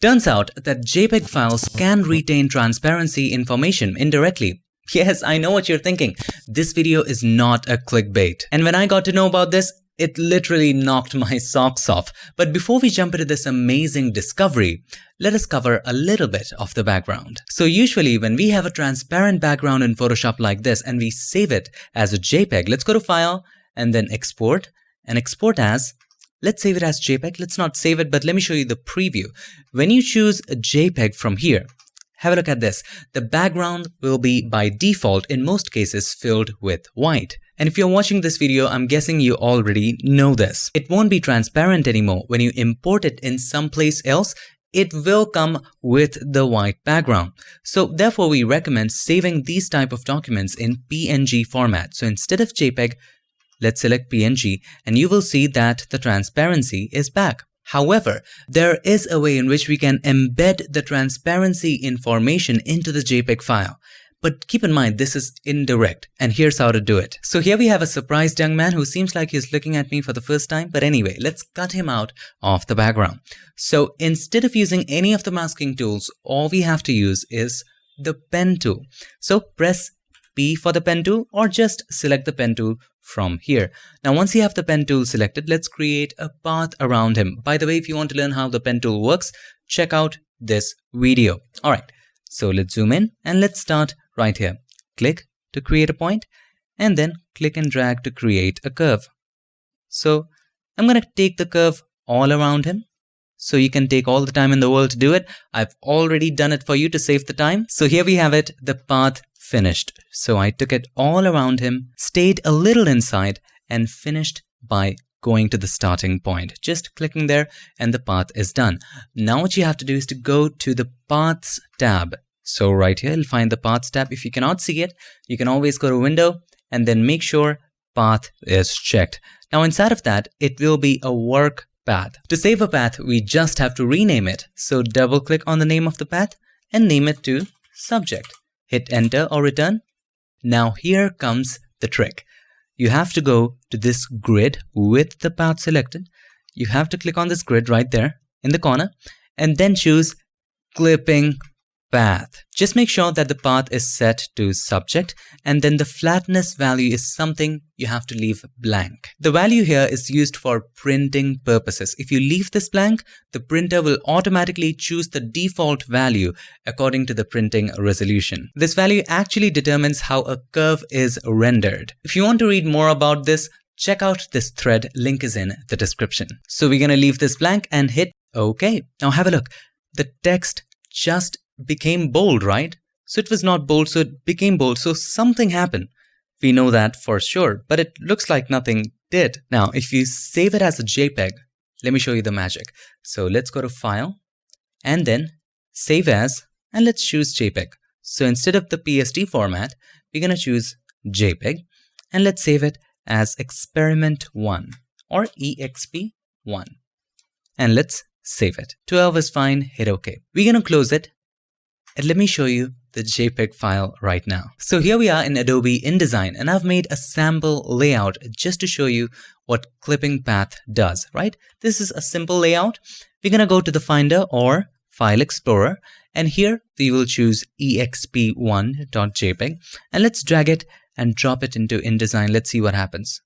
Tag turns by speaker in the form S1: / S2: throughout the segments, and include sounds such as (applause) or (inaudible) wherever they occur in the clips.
S1: Turns out that JPEG files can retain transparency information indirectly. (laughs) Yes, I know what you're thinking. This video is not a clickbait. And when I got to know about this, it literally knocked my (laughs) socks off. But before we jump into this amazing discovery, let us cover a little bit of the background. So usually when we have a transparent background in Photoshop like this and we save it as a JPEG, let's go to File and then Export and export as Let's save it as JPEG. Let's not save it, but let me show you the preview. When you choose a JPEG from here, have a look at this. The background will be by default in most cases filled with white. And if you're watching this video, I'm guessing you already know this. It won't be transparent anymore. When you import it in someplace else, it will come with the white background. So therefore we recommend saving these type of documents in PNG format. So instead of JPEG, let's select PNG and you will see that the transparency is back. However, there is a way in which we can embed the transparency information into the JPEG file. But keep in mind, this is indirect, and here's how to do it. So here we have a surprised young man who seems like he's looking at me for the first time, but anyway, let's cut him out of the background. So instead of using any of the masking tools, all we have to use is the pen tool. So press P for the pen tool or just select the pen tool from here. Now once you have the pen tool selected, let's create a path around him. By the way, if you want to learn how the pen tool works, check out this video. Alright, so let's zoom in and let's start right here. Click to create a point and then click and drag to create a curve. So I'm going to take the curve all around him. So you can take all the time in the world to do it. I've already done it for you to save the time. So here we have it, the path finished. So I took it all around him, stayed a little inside and finished by going to the starting point. Just clicking there and the path is done. Now what you have to do is to go to the paths tab so right here, you'll find the paths tab. If you cannot see it, you can always go to window and then make sure path is checked. Now inside of that, it will be a work path. To save a path, we just have to rename it. So double click on the name of the path and name it to subject. Hit enter or return. Now here comes the trick. You have to go to this grid with the path selected. You have to click on this grid right there in the corner and then choose clipping path. Just make sure that the path is set to subject and then the flatness value is something you have to leave blank. The value here is used for printing purposes. If you leave this blank, the printer will automatically choose the default value according to the printing resolution. This value actually determines how a curve is rendered. If you want to read more about this, check out this thread, link is in the description. So we're gonna leave this blank and hit OK. Now have a look. The text just became bold, right? So it was not bold, so it became bold. So something happened. We know that for sure, but it looks like nothing did. Now, if you save it as a JPEG, let me show you the magic. So let's go to File and then Save As and let's choose JPEG. So instead of the PSD format, we're going to choose JPEG and let's save it as experiment1 or exp1 and let's save it. 12 is fine, hit OK. We're going to close it and let me show you the JPEG file right now. So here we are in Adobe InDesign and I've made a sample layout just to show you what clipping path does, right? This is a simple layout. We're gonna go to the Finder or File Explorer and here we will choose exp1.jpg and let's drag it and drop it into InDesign. Let's see what happens.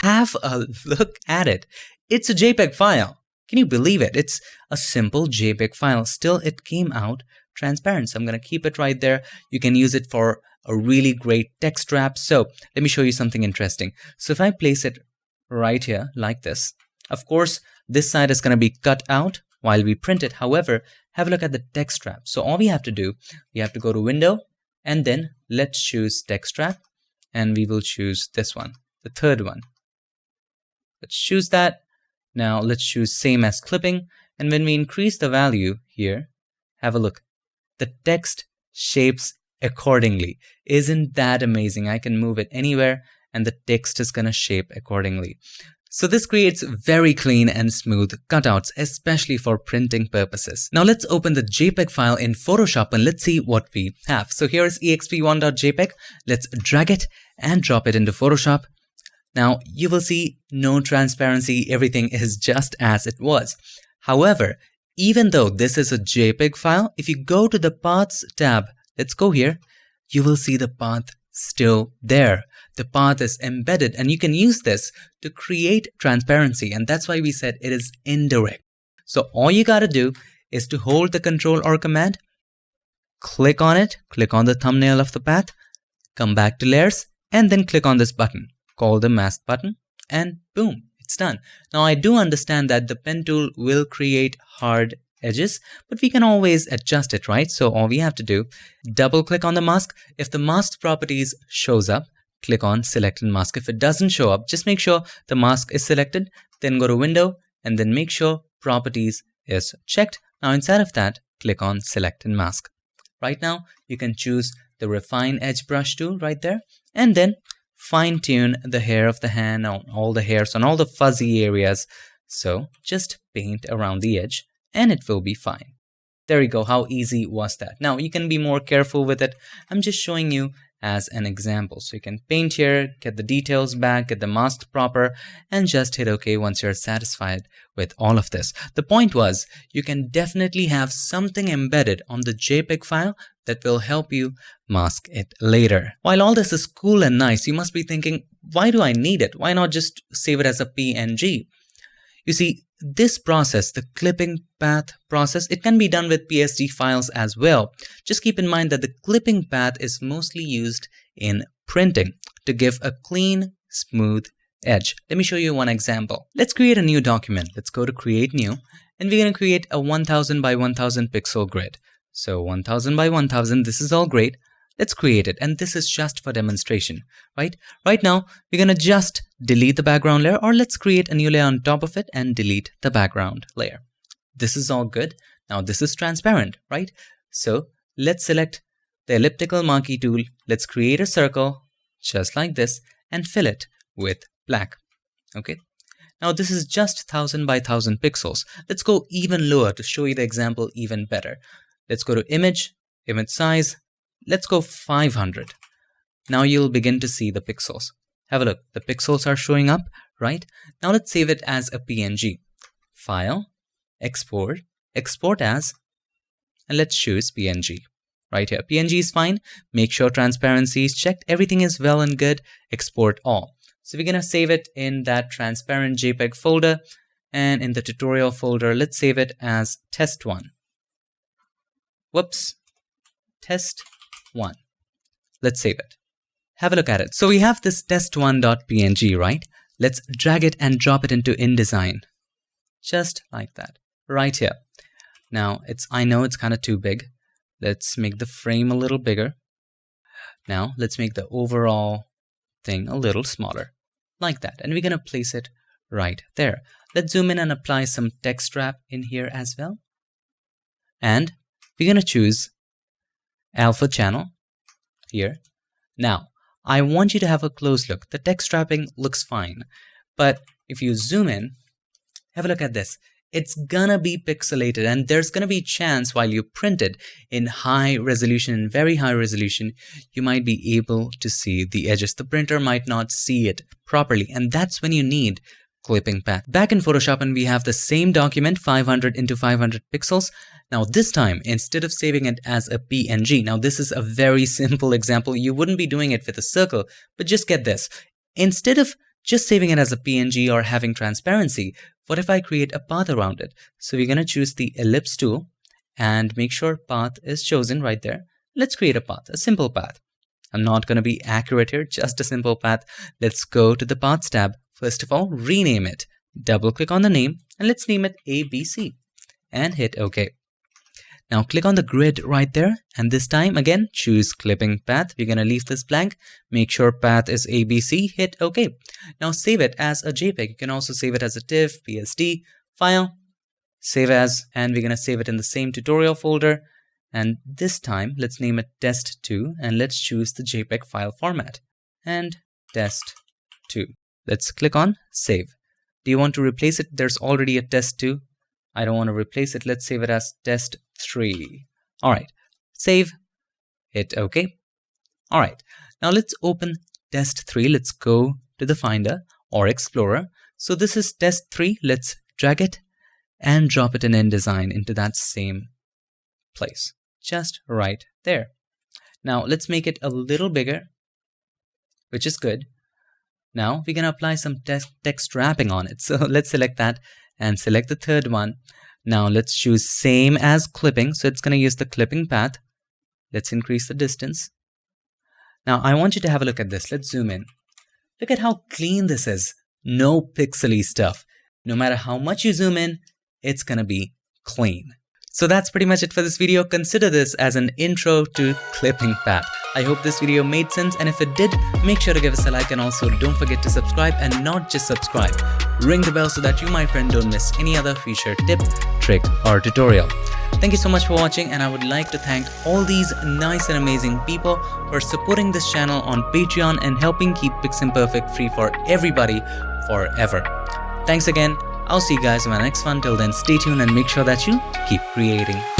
S1: Have a (laughs) look at it. It's a JPEG file. Can you believe it? It's a simple JPEG file. Still, it came out transparent. So I'm going to keep it right there. You can use it for a really great text wrap. So let me show you something interesting. So if I place it right here like this, of course, this side is going to be cut out while we print it. However, have a look at the text wrap. So all we have to do, we have to go to window and then let's choose text wrap and we will choose this one, the third one. Let's choose that. Now let's choose same as clipping. And when we increase the value here, have a look the text shapes accordingly. Isn't that amazing? I can move it anywhere and the text is going to shape accordingly. So this creates very clean and smooth cutouts, especially for printing purposes. Now let's open the JPEG file in Photoshop and let's see what we have. So here is exp1.jpg. Let's drag it and drop it into Photoshop. Now you will see no transparency, everything is just as it was. However, even though this is a JPEG file, if you go to the Paths tab, let's go here, you will see the path still there. The path is embedded and you can use this to create transparency and that's why we said it is indirect. So all you gotta do is to hold the control or command, click on it, click on the thumbnail of the path, come back to layers and then click on this button call the mask button and boom, it's done. Now I do understand that the pen tool will create hard edges, but we can always adjust it, right? So all we have to do, double click on the mask. If the mask properties shows up, click on select and mask. If it doesn't show up, just make sure the mask is selected, then go to window and then make sure properties is checked. Now inside of that, click on select and mask. Right now, you can choose the refine edge brush tool right there and then fine tune the hair of the hand on all the hairs on all the fuzzy areas. So just paint around the edge and it will be fine. There you go, how easy was that? Now you can be more careful with it. I'm just showing you as an example. So you can paint here, get the details back, get the mask proper, and just hit OK once you're satisfied with all of this. The point was, you can definitely have something embedded on the JPEG file that will help you mask it later. While all this is cool and nice, you must be thinking, why do I need it? Why not just save it as a PNG? You see, this process, the clipping path process, it can be done with PSD files as well. Just keep in mind that the clipping path is mostly used in printing to give a clean, smooth edge. Let me show you one example. Let's create a new document. Let's go to create new and we're going to create a 1000 by 1000 pixel grid. So 1000 by 1000, this is all great. Let's create it. And this is just for demonstration, right? Right now, we're going to just delete the background layer or let's create a new layer on top of it and delete the background layer. This is all good. Now this is transparent, right? So let's select the elliptical marquee tool. Let's create a circle just like this and fill it with black. Okay. Now this is just 1000 by 1000 pixels. Let's go even lower to show you the example even better. Let's go to image, image size, Let's go 500. Now you'll begin to see the pixels. Have a look. The pixels are showing up, right? Now let's save it as a PNG. File, export, export as, and let's choose PNG. Right here, PNG is fine. Make sure transparency is checked. Everything is well and good. Export all. So we're gonna save it in that transparent JPEG folder and in the tutorial folder, let's save it as test1. Whoops, test 1. Let's save it. Have a look at it. So we have this test1.png, right? Let's drag it and drop it into InDesign. Just like that, right here. Now, it's I know it's kind of too big. Let's make the frame a little bigger. Now, let's make the overall thing a little smaller, like that. And we're going to place it right there. Let's zoom in and apply some text wrap in here as well. And we're going to choose alpha channel here. Now, I want you to have a close look. The text wrapping looks fine, but if you zoom in, have a look at this. It's gonna be pixelated and there's gonna be chance while you print it in high resolution, in very high resolution, you might be able to see the edges. The printer might not see it properly and that's when you need clipping path. Back in Photoshop and we have the same document 500 into 500 pixels. Now this time, instead of saving it as a PNG, now this is a very (laughs) simple example. You wouldn't be doing it with a circle, but just get this. Instead of just saving it as a PNG or having transparency, what if I create a path around it? So we're going to choose the ellipse tool and make sure path is chosen right there. Let's create a path, a simple path. I'm not going to be accurate here, just a simple path. Let's go to the Paths tab First of all, rename it. Double click on the name and let's name it ABC and hit OK. Now click on the grid right there and this time again choose clipping path. We're going to leave this blank. Make sure path is ABC, hit OK. Now save it as a JPEG. You can also save it as a TIFF, PSD, file, save as, and we're going to save it in the same tutorial folder. And this time let's name it test2 and let's choose the JPEG file format and test2. Let's click on save. Do you want to replace it? There's already a test 2. I don't want to replace it. Let's save it as test 3. All right, save, hit OK. All right, now let's open test 3. Let's go to the Finder or Explorer. So this is test 3. Let's drag it and drop it in InDesign into that same place, just right there. Now let's make it a little bigger, which is good. Now going to apply some text, text wrapping on it. (laughs) So let's select that and select the third one. Now let's choose same as clipping. So it's going to use the clipping path. Let's increase the distance. Now I want you to have a look at this. Let's zoom in. Look at how clean this is. No pixely stuff. No matter how much you zoom in, it's gonna be clean. So that's pretty much it for this video. Consider this as an intro to clipping path. I hope this video made sense and if it did, make sure to give us a like and also don't forget to subscribe and not just subscribe. Ring the bell so that you my friend don't miss any other feature tip, trick or tutorial. Thank you so much for watching and I would like to thank all these nice and amazing people for supporting this channel on Patreon and helping keep Piximperfect free for everybody forever. Thanks again. I'll see you guys in my next one. Till then, stay tuned and make sure that you keep creating.